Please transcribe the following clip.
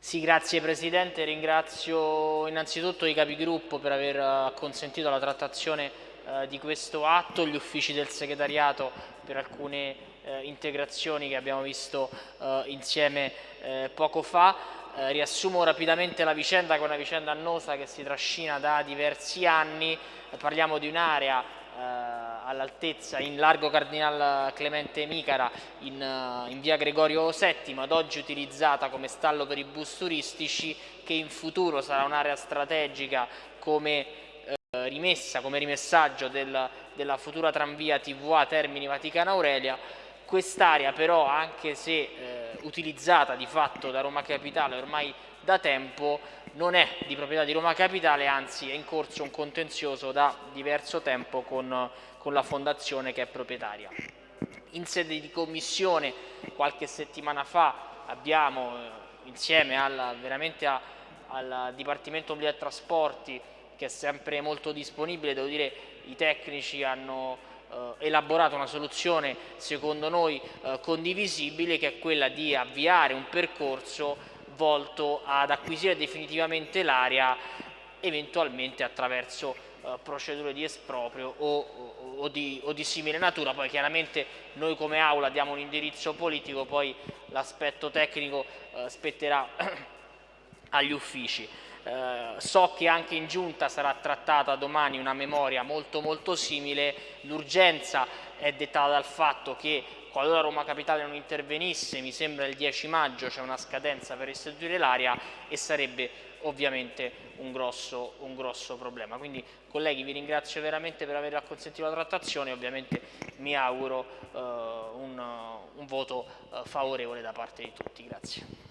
Sì, grazie Presidente, ringrazio innanzitutto i capigruppo per aver eh, consentito la trattazione eh, di questo atto, gli uffici del segretariato per alcune eh, integrazioni che abbiamo visto eh, insieme eh, poco fa. Eh, riassumo rapidamente la vicenda che è una vicenda annosa che si trascina da diversi anni, parliamo di un'area all'altezza in largo Cardinal Clemente Micara in, eh, in, via Gregorio VII ad oggi utilizzata come stallo per i bus turistici che in futuro sarà un'area strategica come eh, rimessa, come rimessaggio del, della futura tranvia TVA Termini Vaticana Aurelia. Quest'area però anche se eh, utilizzata di fatto da Roma Capitale ormai da tempo non è di proprietà di Roma Capitale, anzi è in corso un contenzioso da diverso tempo con, con la fondazione che è proprietaria. In sede di commissione qualche settimana fa abbiamo eh, insieme alla, veramente a, al Dipartimento Mobilità e Trasporti che è sempre molto disponibile, devo dire i tecnici hanno eh, elaborato una soluzione secondo noi eh, condivisibile che è quella di avviare un percorso volto ad acquisire definitivamente l'area eventualmente attraverso eh, procedure di esproprio o, o, di, o, di, simile natura, poi chiaramente noi come Aula diamo un indirizzo politico, poi l'aspetto tecnico eh, spetterà agli uffici. Eh, so che anche in giunta sarà trattata domani una memoria molto molto simile, l'urgenza è dettata dal fatto che qualora Roma Capitale non intervenisse, mi sembra il 10 maggio c'è una scadenza per istituire l'area e sarebbe ovviamente un grosso, un grosso, problema. Quindi colleghi vi ringrazio veramente per aver consentito la trattazione e ovviamente mi auguro eh, un, un, voto eh, favorevole da parte di tutti. Grazie.